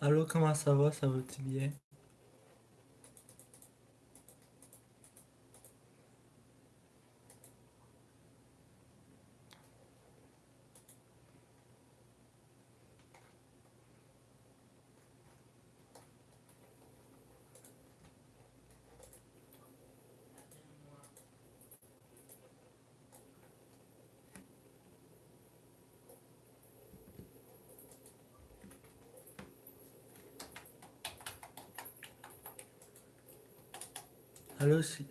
Allô, comment ça va? Ça va-tu bien? Allô, c'est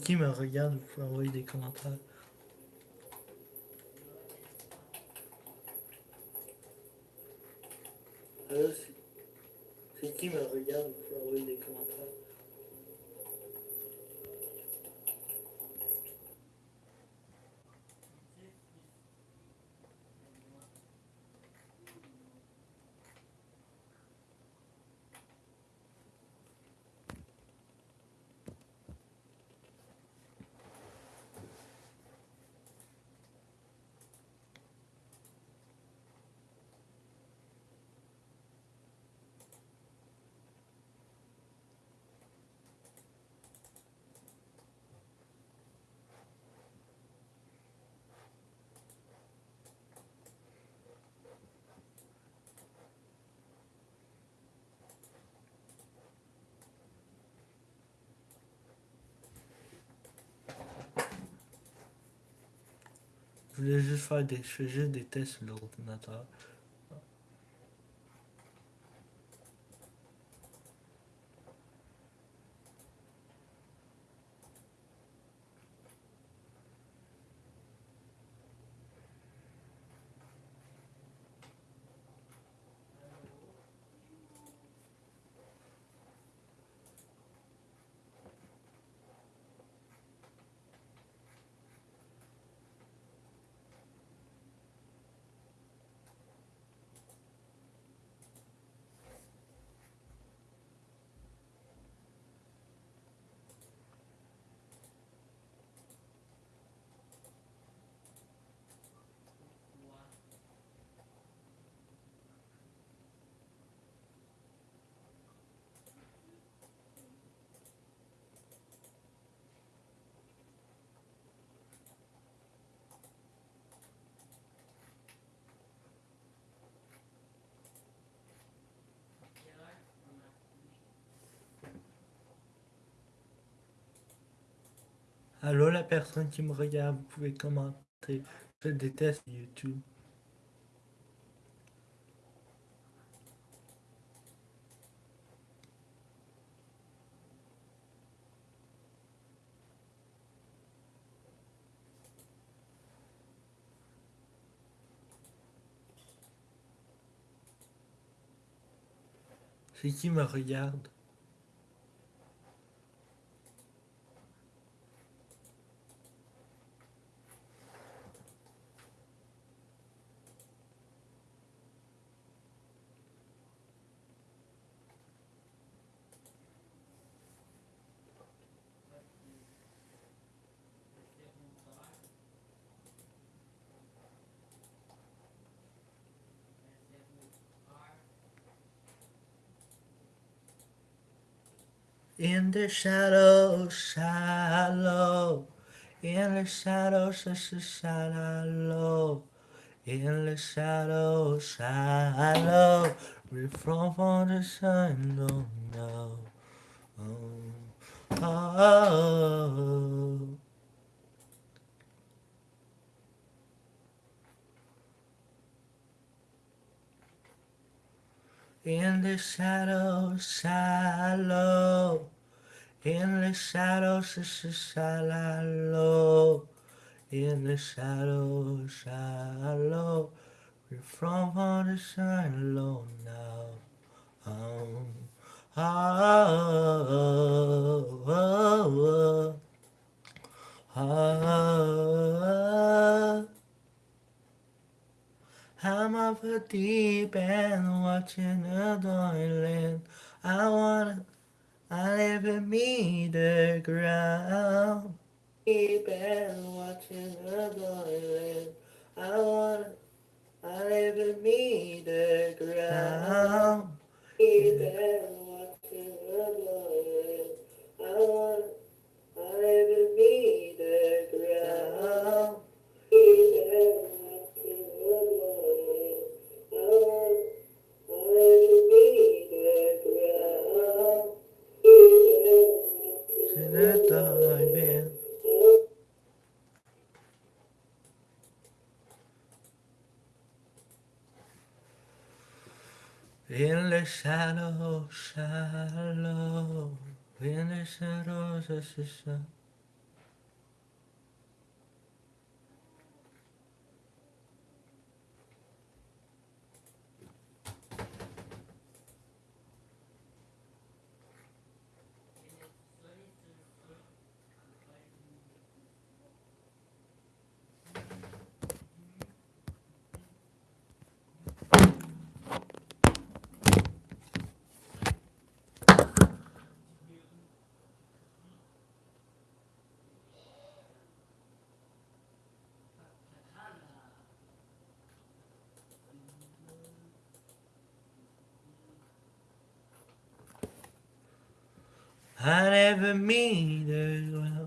qui me regarde? Vous pouvez envoyer des commentaires? Allô, c'est qui me regarde? Vous pouvez envoyer des commentaires? Voulais juste faire des, je fais juste des tests sur l'ordinateur. Allô, la personne qui me regarde, vous pouvez commenter. Je sur YouTube. C'est qui me regarde? In the shadows, shallow. In the shadows, shallow. In the shadows, shallow. We from the sun, don't know. Oh, oh, oh. In the shadows, shallow. In the shadows, shallow. In the shadows, shallow. We're from on the sun low now. Oh, oh, oh, oh, oh. I'm up a deep end watching the toilet. I wanna, me the ground. Deep end watching the toilet. In the shadow, shallow, in the shadows of the I never the ground.